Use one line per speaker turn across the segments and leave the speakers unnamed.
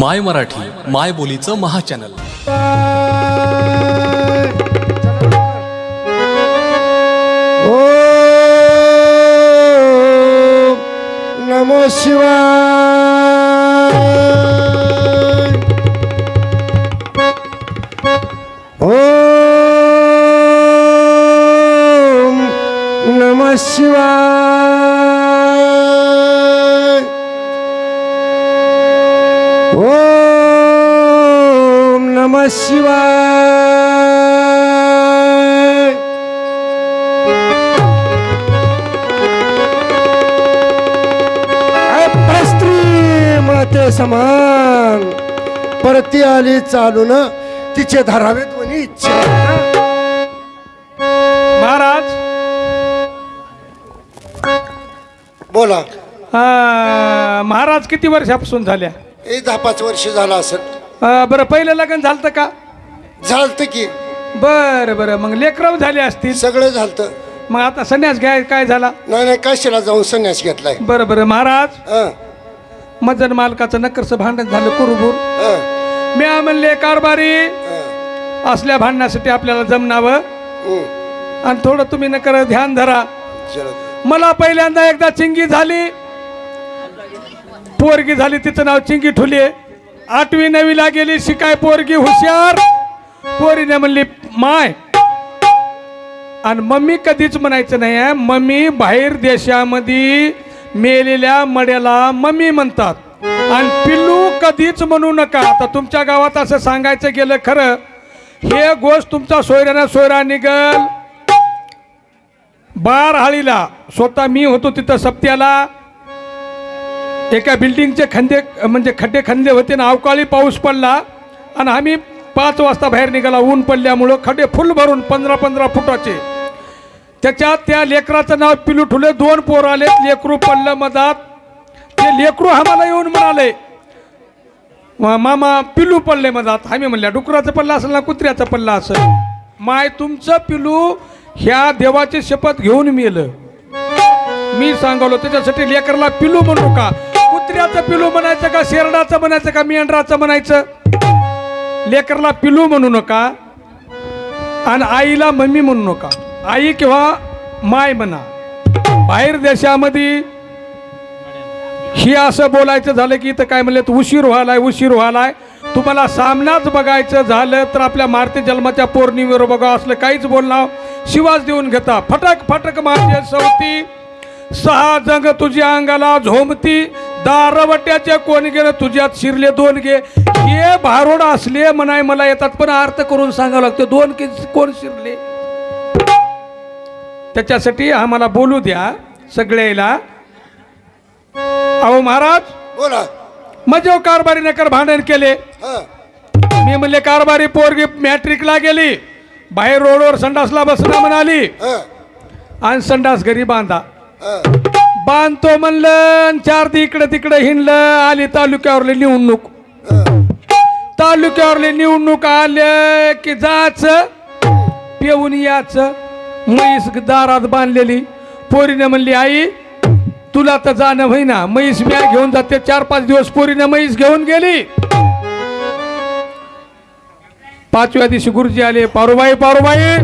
माय मराठी माय बोलीचं महाचॅनल.
ओ नमो शिवाय। ओ नमः शिवाय। ओम नमः शिवाय। स्त्री मते समान परती आली चालून तिचे धरावेत म्हणी इच्छा
महाराज?
बोला.
महाराज किती वर्षापासून झाल्या?
हे दहा पाच वर्ष झालं असेल.
अं, बरं पहिलं लग्न झालं का?
झालत की.
बरं बरं. मग लेकरं झाले असतील?
सगळं झालत.
मग आता संन्यास घ्याय काय झाला?
नाही नाही कशाला जाऊन संन्यास घेतलाय.
बरं बरं. महाराज
हं,
मजन मालकाचं नकरचं भांडण झालं कुरुबूर
हं,
मी म्हणले कारभारी
हं,
असल्या भांडणासाठी आपल्याला जमनावं
हं.
आणि थोडं तुम्ही नकर ध्यान धरा.
चला.
मला पहिल्यांदा एकदा चिंगी झाली. पोरगी झाली तिचं नाव चिंगी ठुले. आठवी नवीला गेली शिकाय पोरगी हुशार. पोरीने म्हणली माय. आणि मम्मी कधीच म्हणायचं नाही आहे मम्मी बाहेर देशामध्ये मेलेल्या मड्याला मम्मी म्हणतात. आणि पिल्लू कधीच म्हणू नका. आता तुमच्या गावात असं सांगायचं गेलं खरं हे गोष्ट तुमचा सोयऱ्यानं सोयरा निघल. बार हाळीला स्वतः मी होतो तिथं सप्त्याला. एका बिल्डिंगचे खंदे म्हणजे खड्डे खंदे होते ना अवकाळी पाऊस पडला आणि आम्ही पाच वाजता बाहेर निघाला. ऊन पडल्यामुळं खड्डे फुल भरून पंधरा पंधरा फुटाचे. त्याच्यात त्या लेकराचं नाव पिलू ठुले दोन पोर आले. लेकरू पडलं मधात. ते लेकरू आम्हाला येऊन म्हणाले "मा- मामा पिलू पडले मधात. आम्ही म्हणल्या डुकराचं पडलं असेल ना कुत्र्याचं पडलं असेल. माय तुमचं पिलू ह्या देवाची शपथ घेऊन मेलं. मी सांगवलो त्याच्यासाठी लेकरला पिलू म्हणू का? कुत्र्याचं पिलू म्हणायचं का शेरडाचं म्हणायचं का मेंढराचं म्हणायचं? लेकरला पिलू म्हणू नका आणि आईला मम्मी म्हणू नका. आई किंवा माय म्हणा. बाहेर देशामध्ये ही असं बोलायचं झालं की इथं काय म्हणलं उशीर व्हायलाय उशीर व्हायलाय. तुम्हाला सामनाच बघायचं झालं तर आपल्या मारती जन्माच्या पौर्णिमेवर बघा असलं काहीच बोलणार. शिवाज देऊन घेता. फटक फटक माझे सवती. सहा जंग तुझ्या अंगाला झोमती दारवट्याचे कोण गेलं तुझ्यात शिरले दोन गे? हे भारोड असले म्हणाय मला येतात पण अर्थ करून सांगावं लागतं दोन के कोण शिरले? त्याच्यासाठी आम्हाला बोलू द्या सगळ्याला. अहो महाराज
बोला.
मजेव कारभारी नकर भांडण केले. मी म्हणले कारभारी पोरगी मॅट्रिकला गेली बाहेर रोडवर संडासला बसणं म्हणाली. आणि संडास घरी बांधा. बांधतो म्हणलं आणि चार दी इकडे तिकडे हिंडलं आली तालुक्यावरले निवडणूक. तालुक्यावरले निवडणूक आले की जाच पेऊन याच म्हैस दारात बांधलेली. पोरीने म्हणली आई तुला तर जाणं होईना म्हैस म्या घेऊन जाते. चार पाच दिवस पोरीने म्हैस घेऊन गेली. पाचव्या दिवशी गुरुजी आले पारुबाई पारुबाई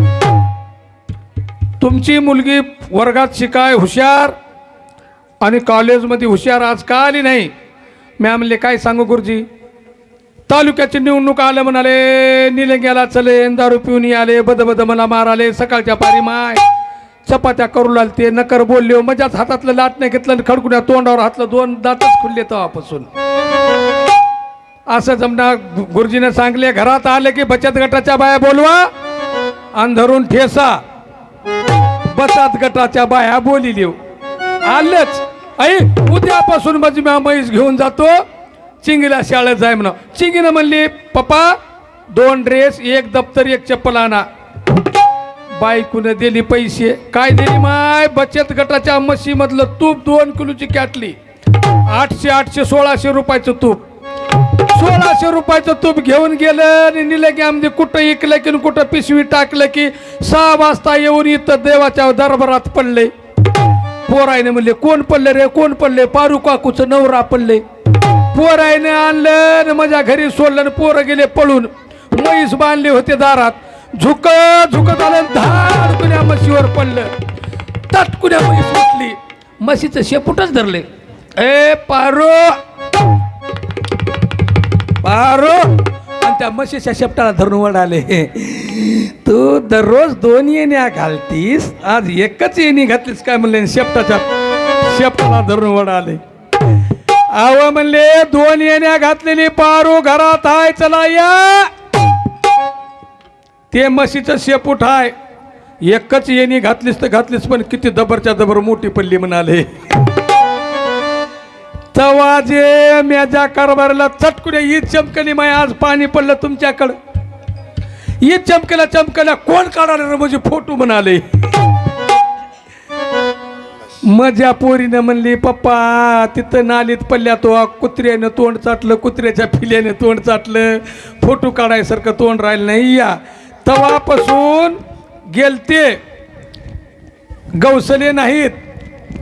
तुमची मुलगी वर्गात शिकाय हुशार आणि कॉलेजमध्ये हुशार आज का आली नाही? मॅम म्हणले काय सांगू गुरुजी? तालुक्याची निवडणूक आलं म्हणाले निलंग्याला चले दारू पिऊन आले बदबद मला मला माराले सकाळच्या पारी माय चपात्या करू लागते नकर बोलले मजाच हातातलं लाट नाही घेतलं खडकुण्या तोंडावर हातलं दोन दातच खुलले तेव्हापासून. असं जमणार गु- गुरुजीने सांगले घरात आले की बचत गटाच्या बाया बोलवा आणि धरून ठेसा बचत गटाच्या बाया बोली देऊ आलंच. आई उद्यापासून म्हणजे माझी म्या म्हैस घेऊन जातो. चिंगीला शाळेत जाय म्हणा. चिंगीनं म्हणली पप्पा दोन ड्रेस एक दप्तर एक चप्पल आणा. बायकून दिली पैसे. काय दिली माय? बचत गटाच्या म्हशीमधलं तूप दोन किलोची कॅटली आठशे आठशे सोळाशे रुपयाचं तूप. सोळाशे रुपयाचं तूप घेऊन गेलं आणि नेलं की आमचे कुठं इकलं की न कुठं पिशवी टाकलं की सहा वाजता येऊन इथं देवाच्या दरबारात पडले. पोरायने म्हणले कोण पडले रे कोण पडले? पारू काकूचं नवरा पडले. पोरायने आणलं आणि माझ्या घरी सोडलं पोरं गेले पळून. म्हैस बांधले होते दारात. झुक झुकत आलं धाड कुण्या म्हशीवर पडलं. तटकुण्या कुण्या म्हैस उठली. म्हशीचं शेपूटच धरले. ए पारो. पारो. आणि त्या म्हशीच्या शेपटाला धरून वडाले तू दररोज दोन येण्या घालतीस आज एकच येणी घातलीस काय म्हणले? शेपटाच्या शेपटाला धरून वडाले. आव म्हणले दोन येण्या घातलेली पारू घरात आहे चला या. ते म्हशीचं शेपूट आहे एकच येणी घातलीस तर घातलीस पण किती दबरच्या दबर मोठी पडली म्हणाले. तवाजे म्याजा कारभाराला चटकुने ईद चमकली माय आज पाणी पडलं तुमच्याकडं. ईद चमकल्या चमकल्या कोण काढाले रे म्हणजे फोटो म्हणाले? मजा पोरीनं म्हणली पप्पा तिथं नालीत पडल्या तो कुत्र्यानं तोंड चाटलं कुत्र्याच्या फिल्याने तोंड चाटलं. फोटो काढायसारखं तोंड राहिलं नाही या. तवापासून गेलते. गवसले नाहीत.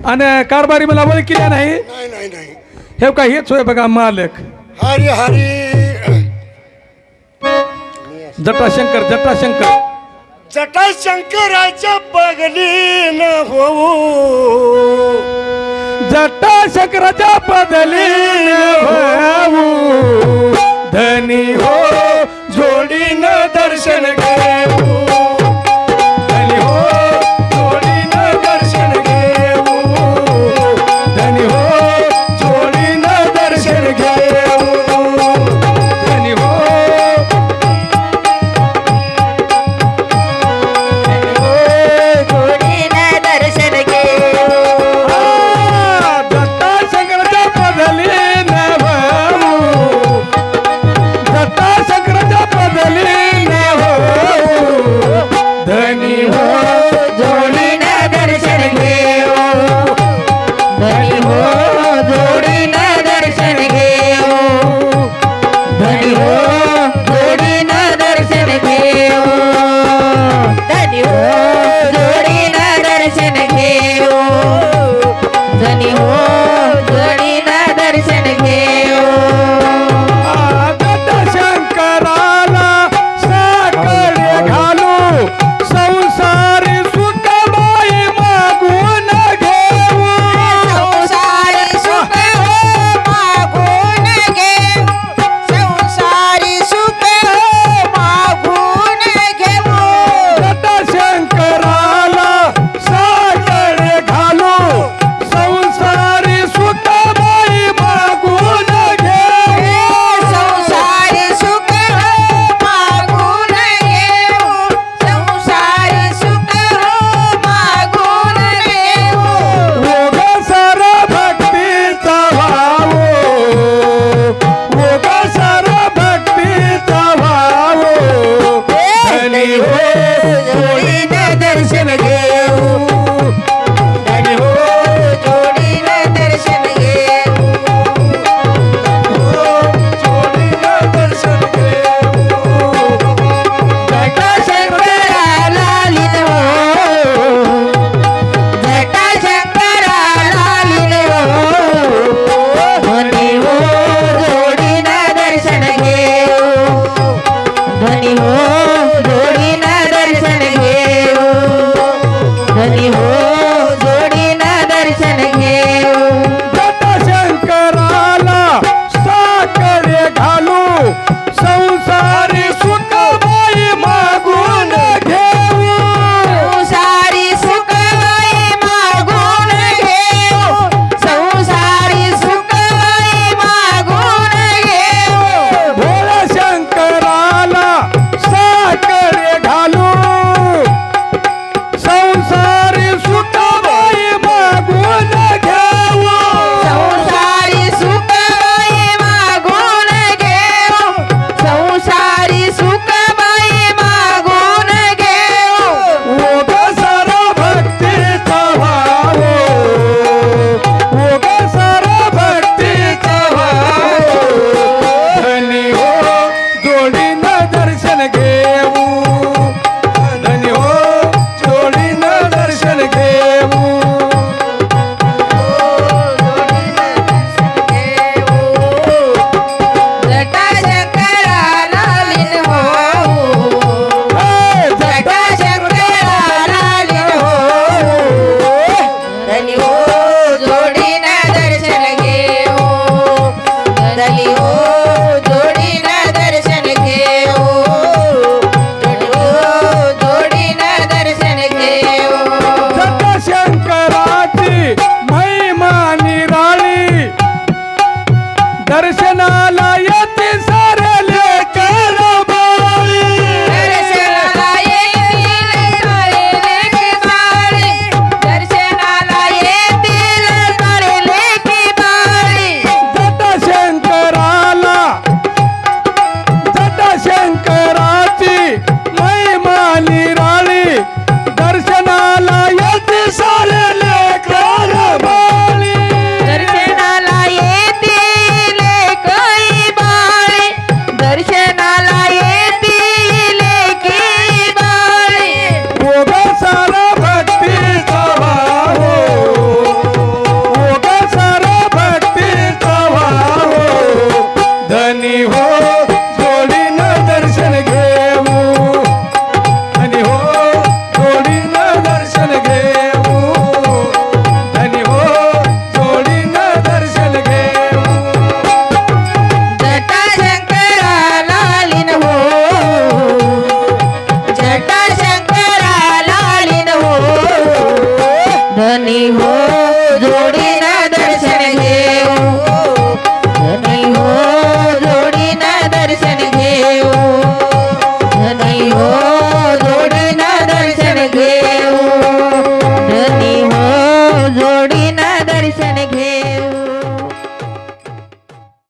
आणि कारभारी मला नाही.
नाही
हे का हेच होय बघा मालक.
हरी हरी.
जटाशंकर जटाशंकर.
जटाशंकराच्या बगली न होऊ.
जटाशंकराच्या बदली धनी हो घालू. संसारी सुखबाई मागून घेऊ. संसारी सुखबाई मागून घेऊ. संसारी
सुखबाई मागून घेऊ.
भोळा शंकराला साखर घालू. संसार Yeah. धनी हो जोडीन दर्शन घेऊ. धनी हो जोडीन दर्शन घेऊ. धनी हो जोडीन
दर्शन घेऊ. जटा शंकराला लीन हो. जटा शंकराला लीन हो.